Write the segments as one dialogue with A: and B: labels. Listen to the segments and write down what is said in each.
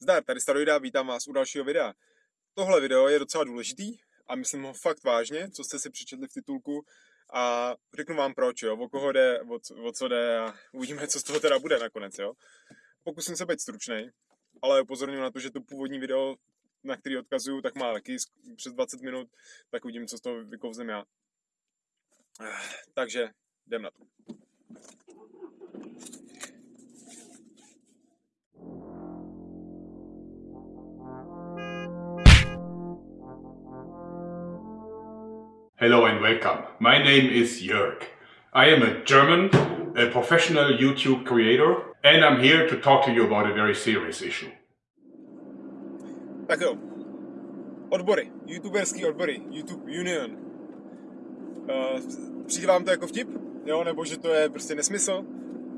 A: Zdar, tady Staroida, vítám vás u dalšího videa. Tohle video je docela důležitý a myslím ho fakt vážně, co jste si přečetli v titulku a řeknu vám proč, jo, o koho jde, o, o co jde a uvidíme, co z toho teda bude nakonec, jo. Pokusím se být stručný, ale upozorňuji na to, že to původní video, na který odkazuju, tak má taky přes 20 minut, tak uvidím, co z toho vykouzím já. Takže jdem na to.
B: Hello and welcome. My name is Jörg. I am a German, a professional YouTube creator, and I'm here to talk to you about a very serious issue.
A: Tak jo. Odbory. YouTuberský odbory. YouTube Union. Uh, přijde vám to jako vtip? Jo, nebo že to je prostě nesmysl?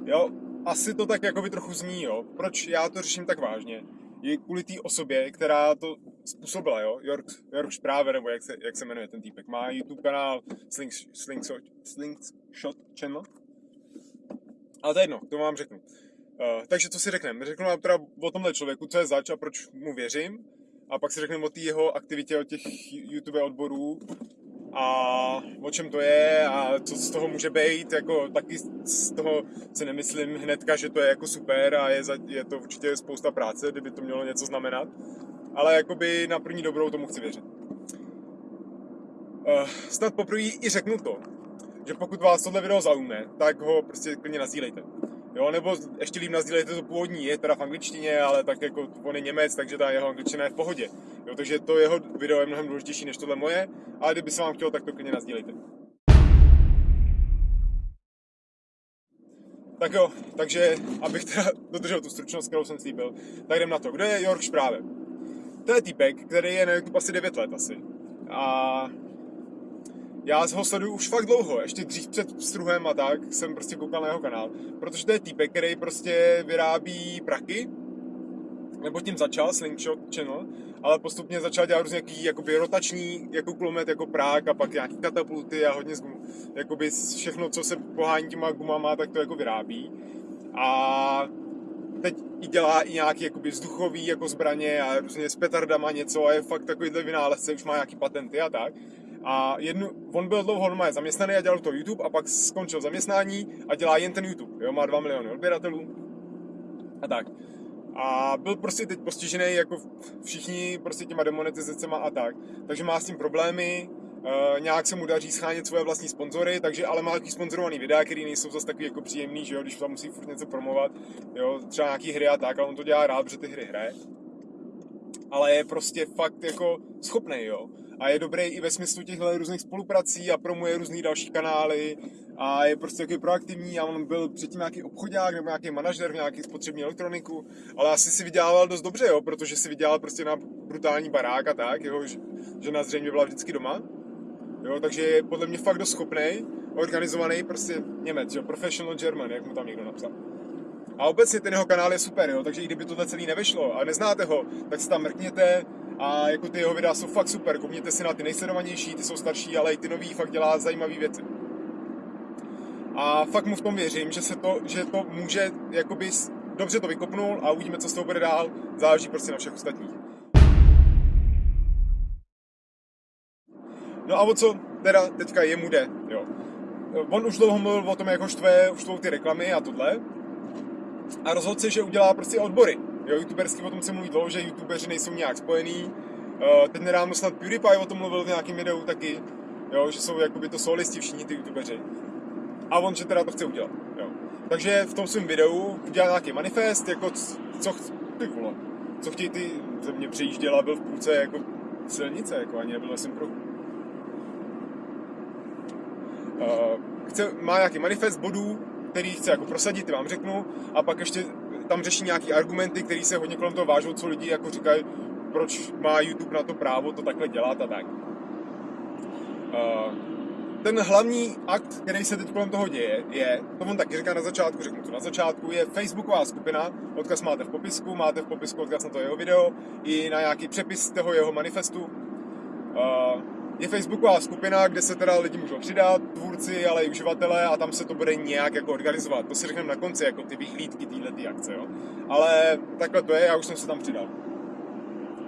A: Jo, asi to tak jako by trochu zní, jo. Proč já to řeším tak vážně? Je kvůli té osobě, která to způsobila, jo. York, York Správě, nebo jak se, jak se jmenuje ten týpek. Má YouTube kanál Slings, Slingshot, Slingshot Channel. Ale to je jedno, to vám řeknu. Uh, takže co si řekneme? Řeknu vám teda o tomhle člověku, co je zač a proč mu věřím. A pak si řekneme o té jeho aktivitě, o těch YouTube odborů a o čem to je a co z toho může být, jako taky z toho si nemyslím hnedka, že to je jako super a je, za, je to určitě spousta práce, kdyby to mělo něco znamenat, ale jakoby na první dobrou tomu chci věřit. Uh, snad poprvé i řeknu to, že pokud vás tohle video zaujme, tak ho prostě klidně nazdílejte. Jo, nebo ještě líp nazdílejte to původní, je teda v angličtině, ale tak jako on je Němec, takže ta jeho angličtina je v pohodě. Jo, takže to jeho video je mnohem důležitější než tohle moje, ale kdyby se vám chtělo, tak to klidně nazdílejte. Tak jo, takže abych teda dodržel tu stručnost, kterou jsem slíbil, tak jdem na to. Kdo je Jörg Špráve? To je týpek, který je na YouTube asi 9 let asi. A já ho sleduju už fakt dlouho, ještě dřív před struhem a tak jsem prostě koukal na jeho kanál, protože to je týpek, který prostě vyrábí praky, nebo tím začal Slingshot Channel, ale postupně začal dělat různě nějaký jakoby rotační jako kulomet jako prák a pak nějaký katapulty a hodně z jakoby všechno, co se pohání těma gumama, tak to jako vyrábí. A teď i dělá i nějaký jakoby vzduchový jako zbraně a různě s petardama něco a je fakt takovýhle vynálezce, už má nějaký patenty a tak. A jednu, on byl dlouho normálně zaměstnaný a dělal to YouTube a pak skončil zaměstnání a dělá jen ten YouTube. Jo, má 2 miliony odběratelů a tak. A byl prostě teď postižený jako všichni prostě těma demonetizacemi a tak. Takže má s tím problémy, Uh, nějak se mu daří schánět svoje vlastní sponzory, takže ale má takový sponzorovaný videa, který nejsou zase takový jako příjemný, že jo, když tam musí furt něco promovat, jo, třeba nějaký hry a tak, ale on to dělá rád, protože ty hry hraje. Ale je prostě fakt jako schopný, jo a je dobrý i ve smyslu těchto různých spoluprací a promuje různý další kanály a je prostě takový proaktivní a on byl předtím nějaký obchodák nebo nějaký manažer v nějaké spotřební elektroniku, ale asi si vydělával dost dobře, jo, protože si vydělal prostě na brutální barák a tak, jeho žena zřejmě byla vždycky doma, jo, takže je podle mě fakt dost schopný, organizovaný prostě Němec, jo, professional German, jak mu tam někdo napsal. A obecně ten jeho kanál je super, jo, takže i kdyby tohle celý nevyšlo a neznáte ho, tak se tam mrkněte, a jako ty jeho videa jsou fakt super, koukněte si na ty nejsledovanější, ty jsou starší, ale i ty nový fakt dělá zajímavé věci. A fakt mu v tom věřím, že se to, že to může, jakoby dobře to vykopnul a uvidíme, co z toho bude dál, záleží prostě na všech ostatních. No a o co teda teďka jemu jde, jo. On už dlouho mluvil o tom, jak ho štve, už ty reklamy a tohle. A rozhodl se, že udělá prostě odbory Jo, youtubersky o tom se mluví dlouho, že youtubeři nejsou nějak spojený. Uh, teď nedávno snad PewDiePie o tom mluvil v nějakém videu taky, jo, že jsou jakoby to solisti všichni ty youtubeři. A on, že teda to chce udělat, jo. Takže v tom svém videu udělal nějaký manifest, jako co, ty vole, co chtějí ty, ze mě přejížděla, byl v půlce jako silnice, jako ani nebyl jsem pro. Chce, má nějaký manifest bodů, který chce jako prosadit, ty vám řeknu, a pak ještě tam řeší nějaký argumenty, které se hodně kolem toho vážou, co lidi jako říkají, proč má YouTube na to právo to takhle dělat a tak. Ten hlavní akt, který se teď kolem toho děje, je, to on taky říká na začátku, řeknu to na začátku, je facebooková skupina, odkaz máte v popisku, máte v popisku odkaz na to jeho video, i na nějaký přepis toho jeho manifestu. Je facebooková skupina, kde se teda lidi můžou přidat, tvůrci, ale i uživatelé a tam se to bude nějak jako organizovat. To si řekneme na konci, jako ty vyhlídky téhle akce, jo. Ale takhle to je, já už jsem se tam přidal.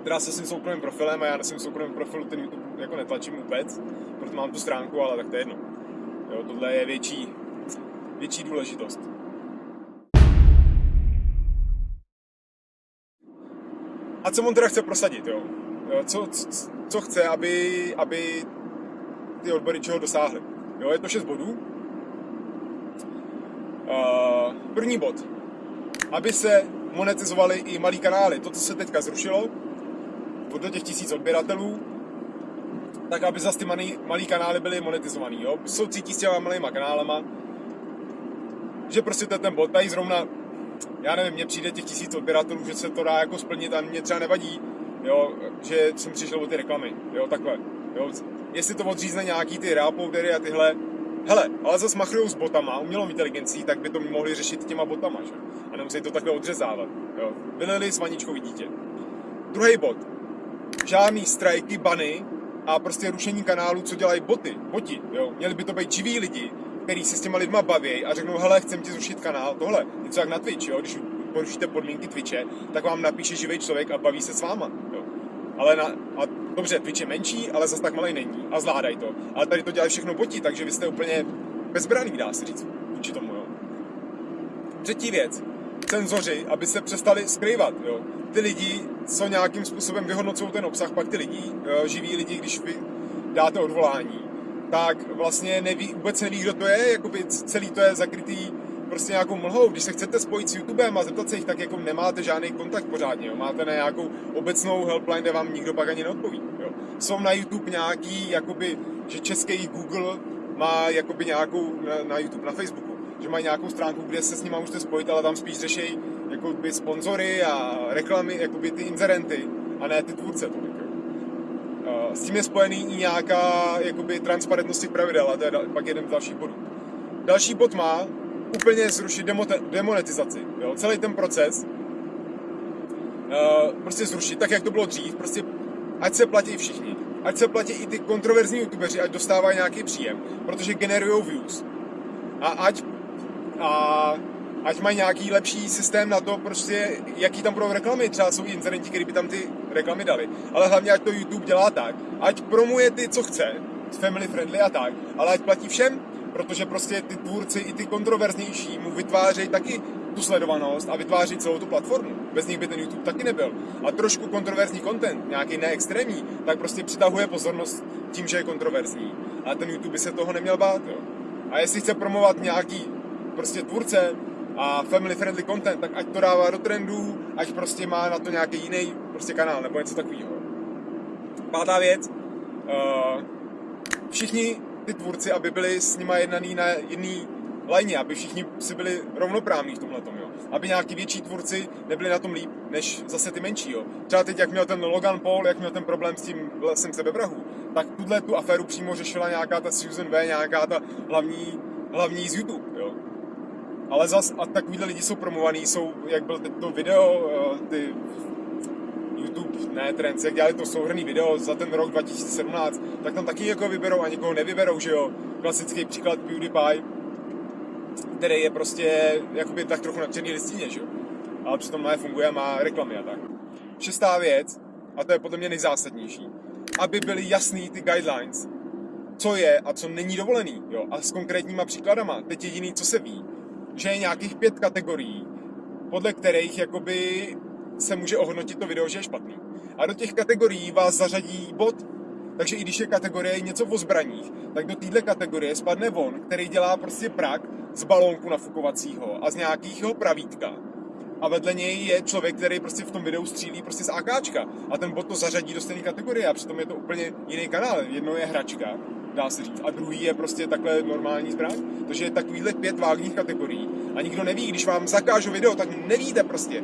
A: Teda se svým soukromým profilem a já na svým soukromým profilu ten YouTube jako netlačím vůbec, proto mám tu stránku, ale tak to je jedno. Jo, tohle je větší, větší důležitost. A co on teda chce prosadit, jo? jo co, co, co chce, aby, aby ty odbory čeho dosáhly? Jo, je to 6 bodů. Uh, první bod. Aby se monetizovaly i malý kanály. To, co se teďka zrušilo, do těch tisíc odběratelů, tak aby zase ty malý, malý kanály byly monetizovaný. Jo? Jsou cítí s těma malýma kanálama, že prostě to je ten bod. Tady zrovna já nevím, mně přijde těch tisíc odběratelů, že se to dá jako splnit a mě třeba nevadí, jo, že jsem přišel o ty reklamy, jo, takhle, jo. Jestli to odřízne nějaký ty reapoudery a tyhle, hele, ale zase machrujou s botama, umělou inteligencí, tak by to mohli řešit těma botama, že? A nemusí to takhle odřezávat, jo. Vylili s vaničkou dítě. Druhý bod. Žádný strajky, bany a prostě rušení kanálu, co dělají boty, boti, jo. Měli by to být živí lidi, který se s těma lidma baví a řeknou, hele, chcem ti zrušit kanál, tohle, něco jak na Twitch, jo, když porušíte podmínky Twitche, tak vám napíše živý člověk a baví se s váma. Ale na, a dobře, Twitch je menší, ale zase tak malý není a zvládají to. Ale tady to dělají všechno boti, takže vy jste úplně bezbraný, dá se říct, vůči tomu, jo. Třetí věc, cenzoři, aby se přestali skrývat, jo. Ty lidi, co nějakým způsobem vyhodnocují ten obsah, pak ty lidi, živí lidi, když vy dáte odvolání, tak vlastně neví, vůbec neví, kdo to je, jakoby celý to je zakrytý prostě nějakou mlhou. Když se chcete spojit s YouTubem a zeptat se jich, tak jako nemáte žádný kontakt pořádně, jo? máte na nějakou obecnou helpline, kde vám nikdo pak ani neodpoví. Jo? Jsou na YouTube nějaký, jakoby, že český Google má jakoby nějakou na, na YouTube, na Facebooku, že mají nějakou stránku, kde se s nimi můžete spojit, ale tam spíš řeší jakoby sponzory a reklamy, jakoby ty inzerenty, a ne ty tvůrce. To, s tím je spojený i nějaká jakoby, transparentnost pravidel a to je pak jeden z dalších bodů. Další bod má úplně zrušit demonetizaci. Jo? Celý ten proces uh, prostě zrušit, tak jak to bylo dřív, prostě ať se platí všichni. Ať se platí i ty kontroverzní youtubeři, ať dostávají nějaký příjem, protože generují views. A ať a ať mají nějaký lepší systém na to, prostě, jaký tam budou reklamy. Třeba jsou incidenti, kteří by tam ty reklamy dali. Ale hlavně, ať to YouTube dělá tak, ať promuje ty, co chce, family friendly a tak, ale ať platí všem, protože prostě ty tvůrci i ty kontroverznější mu vytvářejí taky tu sledovanost a vytváří celou tu platformu. Bez nich by ten YouTube taky nebyl. A trošku kontroverzní content, nějaký neextrémní, tak prostě přitahuje pozornost tím, že je kontroverzní. A ten YouTube by se toho neměl bát. Jo. A jestli chce promovat nějaký prostě tvůrce, a family friendly content, tak ať to dává do trendů, ať prostě má na to nějaký jiný prostě kanál nebo něco takového. Pátá věc, uh, všichni ty tvůrci, aby byli s nima jednaný na jedný lajně, aby všichni si byli rovnoprávní v tomhle jo. Aby nějaký větší tvůrci nebyli na tom líp, než zase ty menší, jo. Třeba teď, jak měl ten Logan Paul, jak měl ten problém s tím lesem sebevrahu, tak tuhle tu aféru přímo řešila nějaká ta Susan V, nějaká ta hlavní, hlavní z YouTube, jo ale zas a takovýhle lidi jsou promovaný, jsou, jak byl to video, eh, ty YouTube, ne Trends, jak dělali to souhrný video za ten rok 2017, tak tam taky jako vyberou a někoho nevyberou, že jo. Klasický příklad PewDiePie, který je prostě jakoby tak trochu na černý listině, že jo. Ale přitom funguje a má reklamy a tak. Šestá věc, a to je podle mě nejzásadnější, aby byly jasný ty guidelines, co je a co není dovolený, jo, a s konkrétníma příkladama. Teď jediný, co se ví, že je nějakých pět kategorií, podle kterých jakoby se může ohodnotit to video, že je špatný. A do těch kategorií vás zařadí bod. Takže i když je kategorie něco o zbraních, tak do téhle kategorie spadne von, který dělá prostě prak z balónku nafukovacího a z nějakého pravítka. A vedle něj je člověk, který prostě v tom videu střílí prostě z AKčka. A ten bot to zařadí do stejné kategorie a přitom je to úplně jiný kanál. Jedno je hračka dá se říct. A druhý je prostě takhle normální zbraň. Takže je takovýhle pět vágních kategorií. A nikdo neví, když vám zakážu video, tak nevíte prostě,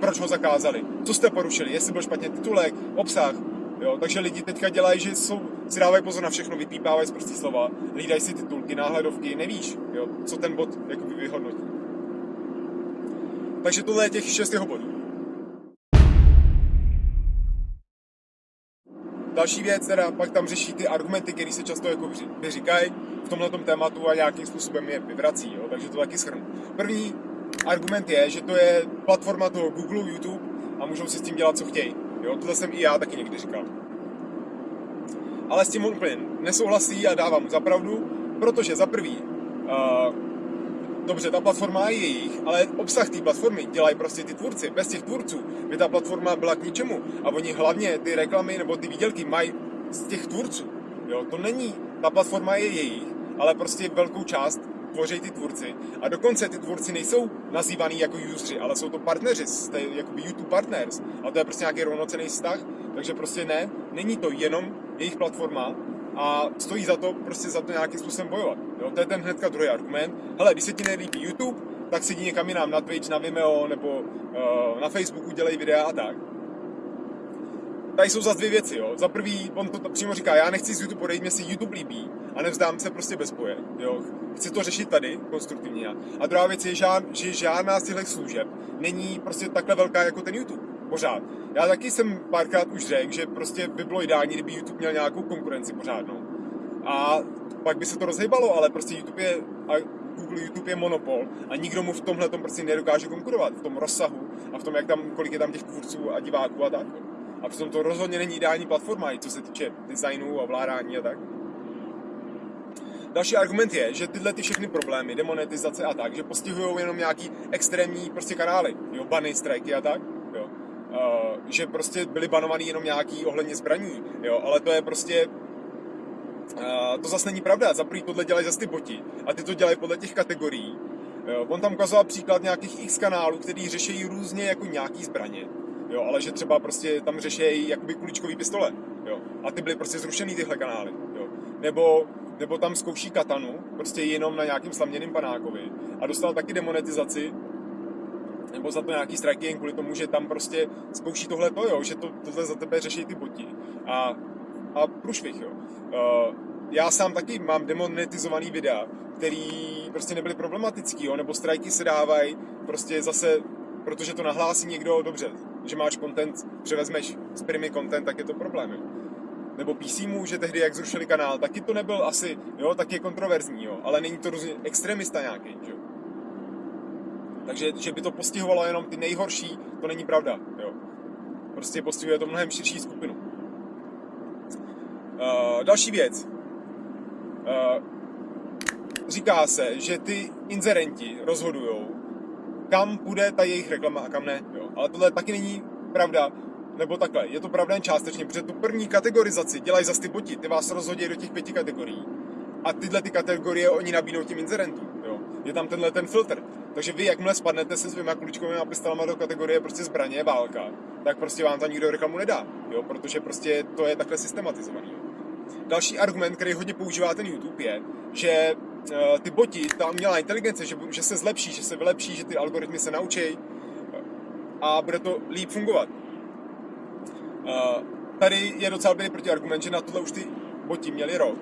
A: proč ho zakázali, co jste porušili, jestli byl špatně titulek, obsah. Jo, takže lidi teďka dělají, že jsou, si dávají pozor na všechno, vypípávají z prostý slova, hlídají si titulky, náhledovky, nevíš, jo, co ten bod jako vyhodnotí. Takže tohle je těch šest jeho bodů. další věc, teda pak tam řeší ty argumenty, které se často jako vyříkají v tomhle tématu a nějakým způsobem je vyvrací, jo? takže to taky schrnu. První argument je, že to je platforma toho Google, YouTube a můžou si s tím dělat, co chtějí. Jo? Tohle jsem i já taky někdy říkal. Ale s tím on úplně nesouhlasí a dávám mu zapravdu, protože za prvý, uh, dobře, ta platforma je jejich, ale obsah té platformy dělají prostě ty tvůrci. Bez těch tvůrců by ta platforma byla k ničemu. A oni hlavně ty reklamy nebo ty výdělky mají z těch tvůrců. Jo, to není, ta platforma je jejich, ale prostě velkou část tvoří ty tvůrci. A dokonce ty tvůrci nejsou nazývaný jako useři, ale jsou to partneři, jste jakoby YouTube partners. A to je prostě nějaký rovnocený vztah, takže prostě ne, není to jenom jejich platforma, a stojí za to prostě za to nějakým způsobem bojovat. Jo? To je ten hnedka druhý argument. Hele, když se ti nelíbí YouTube, tak si někam jinam na Twitch, na Vimeo nebo uh, na Facebooku dělej videa a tak. Tady jsou zase dvě věci, jo. Za prvý, on to přímo říká, já nechci z YouTube odejít, mě si YouTube líbí a nevzdám se prostě bez boje, jo. Chci to řešit tady, konstruktivně. A druhá věc je, že žádná z těchto služeb není prostě takhle velká jako ten YouTube pořád. Já taky jsem párkrát už řekl, že prostě by bylo ideální, kdyby YouTube měl nějakou konkurenci pořádnou. A pak by se to rozhýbalo, ale prostě YouTube je, a Google YouTube je monopol a nikdo mu v tomhle tom prostě nedokáže konkurovat, v tom rozsahu a v tom, jak tam, kolik je tam těch tvůrců a diváků a tak. A přitom to rozhodně není ideální platforma, i co se týče designu a vládání a tak. Další argument je, že tyhle ty všechny problémy, demonetizace a tak, že postihují jenom nějaký extrémní prostě kanály, jo, bany, strajky a tak, jo. Uh, že prostě byly banovaný jenom nějaký ohledně zbraní, jo, ale to je prostě Uh, to zase není pravda, za prvý tohle dělají zase ty boti a ty to dělají podle těch kategorií. Jo, on tam ukazoval příklad nějakých x kanálů, který řeší různě jako nějaký zbraně, jo, ale že třeba prostě tam řeší jakoby kuličkový pistole, jo, a ty byly prostě zrušený tyhle kanály, jo, nebo, nebo tam zkouší katanu, prostě jenom na nějakým slaměným panákovi a dostal taky demonetizaci, nebo za to nějaký striking kvůli tomu, že tam prostě zkouší tohle to, jo, že to, tohle za tebe řeší ty boti. A, a průšvih, jo. Uh, já sám taky mám demonetizovaný videa, který prostě nebyly problematický, jo, nebo strajky se dávají prostě zase, protože to nahlásí někdo, dobře, že máš content, převezmeš z primy content, tak je to problém. Nebo PC mu, že tehdy, jak zrušili kanál, taky to nebyl asi, jo, tak je kontroverzní, jo, ale není to různě extremista nějaký, jo. Takže, že by to postihovalo jenom ty nejhorší, to není pravda, jo. Prostě postihuje to mnohem širší skupinu. Uh, další věc. Uh, říká se, že ty inzerenti rozhodují, kam půjde ta jejich reklama a kam ne. Ale tohle taky není pravda. Nebo takhle, je to pravda jen částečně, protože tu první kategorizaci dělají za ty boti, ty vás rozhodí do těch pěti kategorií. A tyhle ty kategorie oni nabídnou těm inzerentům. Jo. Je tam tenhle ten filtr. Takže vy, jakmile spadnete se svýma kuličkovými pistolama do kategorie prostě zbraně, válka, tak prostě vám tam nikdo reklamu nedá. Jo, protože prostě to je takhle systematizovaný. Další argument, který hodně používá ten YouTube, je, že uh, ty boti, ta umělá inteligence, že, že se zlepší, že se vylepší, že ty algoritmy se naučí a bude to líp fungovat. Uh, tady je docela dobrý protiargument, že na tohle už ty boti měli rok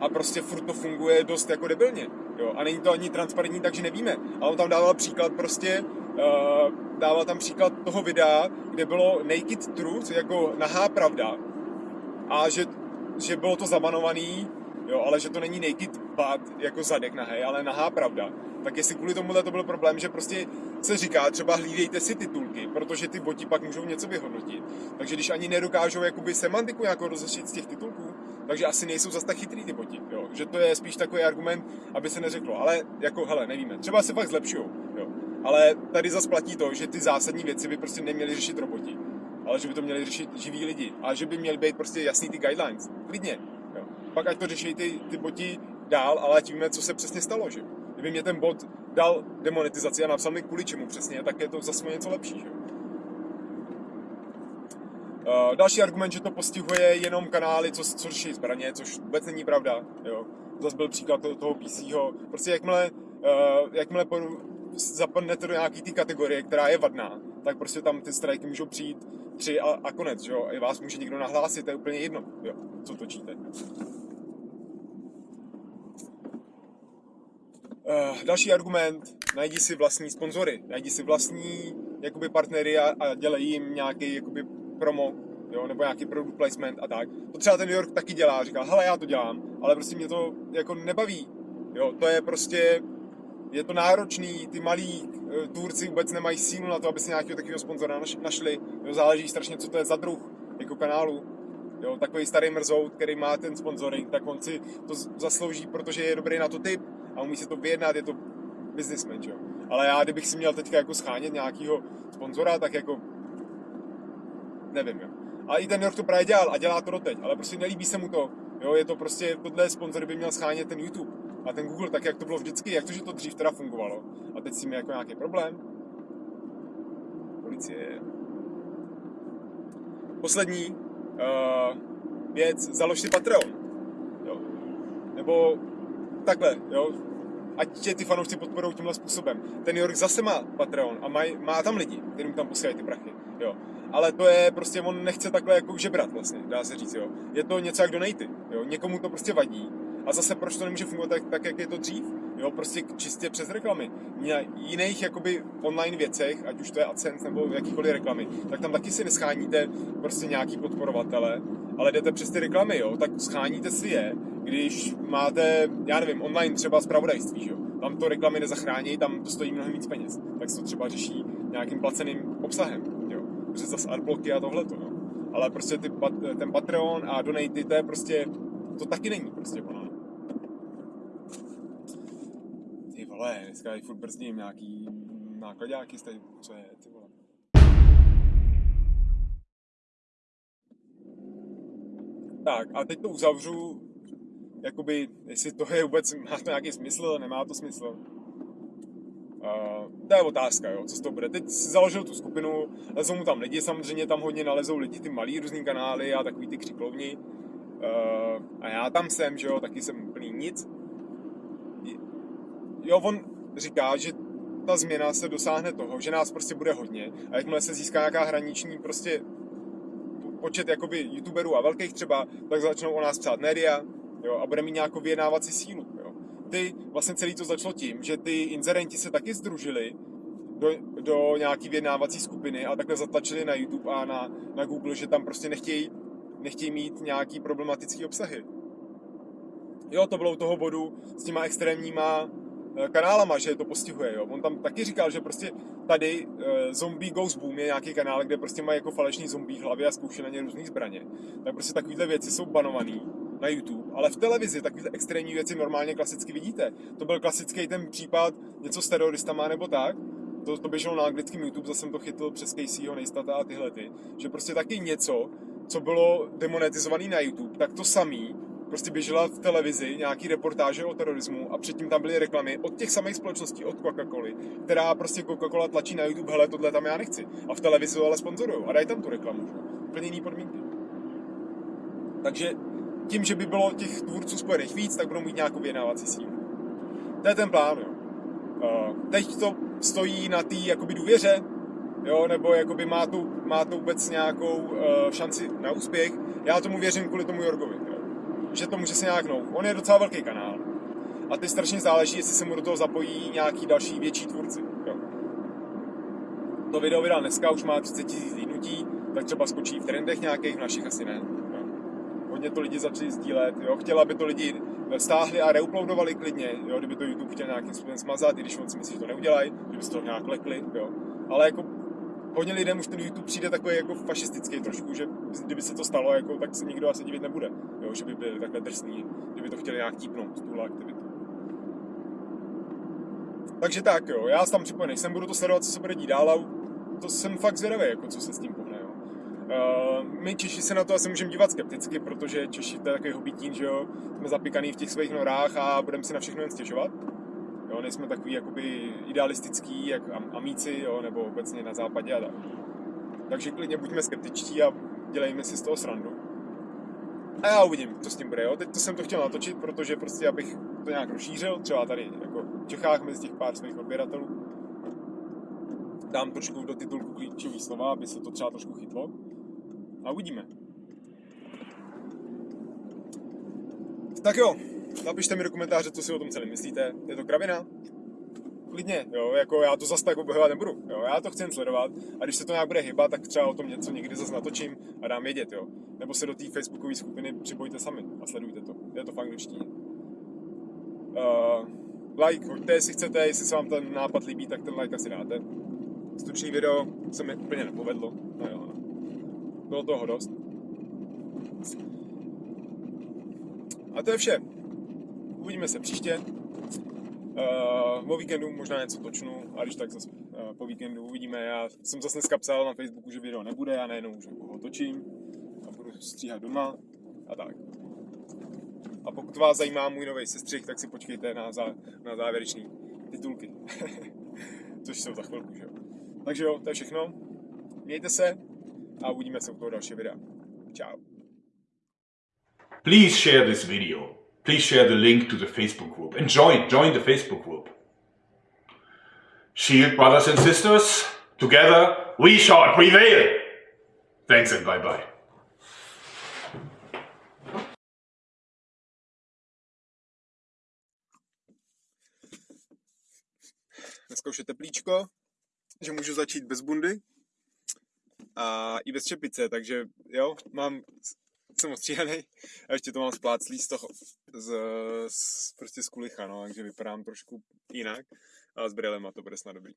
A: a prostě furt to funguje dost jako debilně. Jo? A není to ani transparentní, takže nevíme. A on tam dával příklad prostě, uh, dával tam příklad toho videa, kde bylo Naked Truth, jako nahá pravda. A že, že bylo to zabanovaný, jo, ale že to není naked butt, jako zadek nahý, ale nahá pravda. Tak jestli kvůli tomuhle to byl problém, že prostě se říká, třeba hlídejte si titulky, protože ty boti pak můžou něco vyhodnotit. Takže když ani nedokážou jakoby semantiku jako rozlišit z těch titulků, takže asi nejsou zase tak chytrý ty boti, jo. Že to je spíš takový argument, aby se neřeklo, ale jako hele, nevíme, třeba se fakt zlepšují, jo. Ale tady zase platí to, že ty zásadní věci by prostě neměli řešit roboti, ale že by to měli řešit živí lidi a že by měly být prostě jasný ty guidelines, klidně, jo. Pak ať to řeší ty, ty boti dál, ale ať víme, co se přesně stalo, že Kdyby mě ten bot dal demonetizaci a napsal mi kvůli čemu přesně, tak je to zase něco lepší, že Uh, další argument, že to postihuje jenom kanály, co, co řeší zbraně, což vůbec není pravda. Jo. Zase byl příklad toho, toho PCho. Prostě jakmile, uh, jakmile zapadnete do nějaký té kategorie, která je vadná, tak prostě tam ty strajky můžou přijít tři a, a konec, jo. I vás může někdo nahlásit, to je úplně jedno, jo, co točíte. Uh, další argument, najdi si vlastní sponzory, najdi si vlastní jakoby partnery a, a dělej jim nějaký jakoby promo, jo, nebo nějaký product placement a tak. To třeba ten New York taky dělá, říká, hele, já to dělám, ale prostě mě to jako nebaví, jo, to je prostě, je to náročný, ty malí e, tvůrci vůbec nemají sílu na to, aby si nějakého takového sponzora našli, jo, záleží strašně, co to je za druh, jako kanálu, jo, takový starý mrzout, který má ten sponsoring, tak on si to zaslouží, protože je dobrý na to typ a umí si to vyjednat, je to businessman, jo. Ale já, kdybych si měl teďka jako schánět nějakého sponzora, tak jako nevím, jo. A i ten York to právě dělal a dělá to doteď, ale prostě nelíbí se mu to. Jo, je to prostě, tohle sponzor by měl schánět ten YouTube a ten Google, tak jak to bylo vždycky, jak to, že to dřív teda fungovalo. A teď si mi jako nějaký problém. Policie. Poslední uh, věc, založ si Patreon. Jo. Nebo takhle, jo, ať tě ty fanoušci podporují tímhle způsobem. Ten York zase má Patreon a má, má tam lidi, kterým tam posílají ty prachy. Jo. Ale to je prostě, on nechce takhle jako žebrat vlastně, dá se říct, jo. Je to něco jak donaty, jo. Někomu to prostě vadí. A zase proč to nemůže fungovat tak, tak jak je to dřív? Jo, prostě čistě přes reklamy. Na jiných jakoby online věcech, ať už to je AdSense nebo jakýkoliv reklamy, tak tam taky si nescháníte prostě nějaký podporovatele, ale jdete přes ty reklamy, jo, tak scháníte si je, když máte, já nevím, online třeba zpravodajství, jo. Tam to reklamy nezachrání, tam to stojí mnohem víc peněz. Tak se to třeba řeší nějakým placeným obsahem, jo. Přes zase adblocky a tohleto, no. Ale prostě ty, ten Patreon a donaty, to je prostě, to taky není prostě ono. Ty vole, dneska je furt brzdím nějaký nákladáky, co je, ty vole. Tak a teď to uzavřu, jakoby, jestli to je vůbec, má to nějaký smysl, nemá to smysl. Uh, to je otázka, jo, co z toho bude. Teď si založil tu skupinu, lezou mu tam lidi, samozřejmě tam hodně nalezou lidi, ty malý různý kanály a takový ty křiklovní. Uh, a já tam jsem, že jo, taky jsem úplný nic. Jo, on říká, že ta změna se dosáhne toho, že nás prostě bude hodně a jakmile se získá nějaká hraniční prostě počet jakoby youtuberů a velkých třeba, tak začnou o nás psát média jo, a bude mít nějakou vyjednávací sílu. Jo. Ty, vlastně celý to začalo tím, že ty inzerenti se taky združili do, do nějaký vyjednávací skupiny a takhle zatlačili na YouTube a na, na Google, že tam prostě nechtějí, nechtějí mít nějaký problematický obsahy. Jo, to bylo u toho bodu s těma extrémníma Eh, kanálama, že to postihuje. Jo. On tam taky říkal, že prostě tady uh, Zombie Goes Boom je nějaký kanál, kde prostě mají jako falešný zombie hlavy a zkouší na ně různé zbraně. Tak prostě takovéhle věci jsou banované na YouTube, ale v televizi takovéhle extrémní věci normálně klasicky vidíte. To byl klasický ten případ něco s teroristama nebo tak, to, to běželo na anglickém YouTube, zase jsem to chytl přes Caseyho, Nejstata a tyhle ty, že prostě taky něco, co bylo demonetizované na YouTube, tak to samý prostě běžela v televizi nějaký reportáže o terorismu a předtím tam byly reklamy od těch samých společností, od Coca-Coly, která prostě Coca-Cola tlačí na YouTube, hele, tohle tam já nechci. A v televizi ale sponzorují a dají tam tu reklamu. Úplně jiný podmínky. Takže tím, že by bylo těch tvůrců spojených víc, tak budou mít nějakou vyjednávací sílu. To je ten plán, jo. Uh, teď to stojí na té jakoby důvěře, jo, nebo jakoby má tu, má to vůbec nějakou uh, šanci na úspěch. Já tomu věřím kvůli tomu Jorgovi. Jo že to může se nějak nout. On je docela velký kanál. A ty strašně záleží, jestli se mu do toho zapojí nějaký další větší tvůrci. Jo. To video vydal dneska, už má 30 000 zhlídnutí, tak třeba skočí v trendech nějakých, v našich asi ne. Hodně to lidi začali sdílet, jo. chtěla, aby to lidi stáhli a reuploadovali klidně, jo. kdyby to YouTube chtěl nějakým způsobem smazat, i když on si myslí, že to neudělají, že by se to nějak lekli, jo. Ale jako hodně lidem už ten YouTube přijde takový jako fašistický trošku, že kdyby se to stalo, jako, tak se nikdo asi divit nebude, jo, že by byli takhle drsní, kdyby to chtěli nějak típnout, tuhle aktivitu. Takže tak, jo, já tam připojený jsem, budu to sledovat, co se bude dít dál a to jsem fakt zvědavý, jako co se s tím pohne, my Češi se na to asi můžeme dívat skepticky, protože Češi to je takový hobitín, že jo, jsme zapikaný v těch svých norách a budeme si na všechno jen stěžovat Jo, nejsme takový jakoby idealistický, jak amíci, jo, nebo obecně na západě a tak. Takže klidně buďme skeptičtí a dělejme si z toho srandu. A já uvidím, co s tím bude, jo. Teď to jsem to chtěl natočit, protože prostě abych to nějak rozšířil, třeba tady jako v Čechách mezi těch pár svých odběratelů. Dám trošku do titulku klíčový slova, aby se to třeba trošku chytlo. A uvidíme. Tak jo, Napište mi do komentáře, co si o tom celém myslíte. Je to kravina? klidně, jo, jako já to zase tak obhajovat nebudu, jo, já to chci sledovat a když se to nějak bude hybat, tak třeba o tom něco někdy zase natočím a dám vědět, jo. Nebo se do té facebookové skupiny připojte sami a sledujte to, je to v angličtině. Uh, like, hoďte, jestli chcete, jestli se vám ten nápad líbí, tak ten like asi dáte. Stručný video se mi úplně nepovedlo, no jo. Bylo toho dost. A to je vše. Uvidíme se příště. Uh, o víkendu možná něco točnu, a když tak zase uh, po víkendu uvidíme. Já jsem zase dneska psal na Facebooku, že video nebude a najednou, že ho točím a budu stříhat doma a tak. A pokud vás zajímá můj nový sestřih, tak si počkejte na, zá, na závěrečný titulky. Což jsou za chvilku, že jo. Takže jo, to je všechno. Mějte se a uvidíme se u toho dalšího videa. Ciao.
B: Please share this video. Please share the link to the Facebook group and join, join the Facebook group. Shield brothers and sisters, together we shall prevail. Thanks and bye bye.
A: Dneska už je teplíčko, že můžu začít bez bundy a i bez čepice, takže jo, mám, jsem ostříhaný a ještě to mám spláclý z toho, z, z prostě z kulicha, no, takže vypadám trošku jinak, ale s brýlema to bude snad dobrý.